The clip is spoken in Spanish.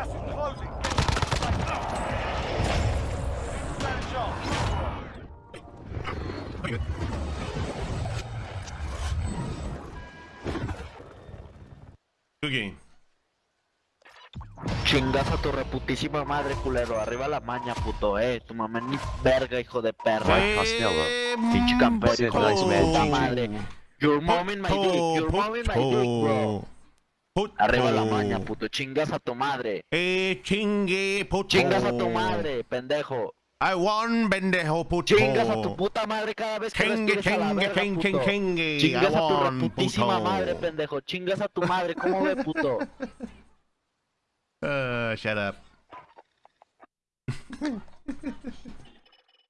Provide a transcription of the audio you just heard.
Gas is closing. Chingas a tu reputísima madre, culero. Arriba la maña, puto, eh. Tu mamá ni verga, hijo de perra. Pinche campeón, hijo de puta madre. Your mom in my dick, your mom in my dick, bro. Puto. Arriba la maña, puto. Chingas a tu madre. Eh, chingue, puto. Chingas a tu madre, pendejo. I won, pendejo, puto. Chingas a tu puta madre cada vez que Chingue, respires a la chingue, verga, chingue, puto. chingue. Chingas I a tu won, reputísima puto. madre, pendejo. Chingas a tu madre, ¿cómo ve, puto? Uh, shut up.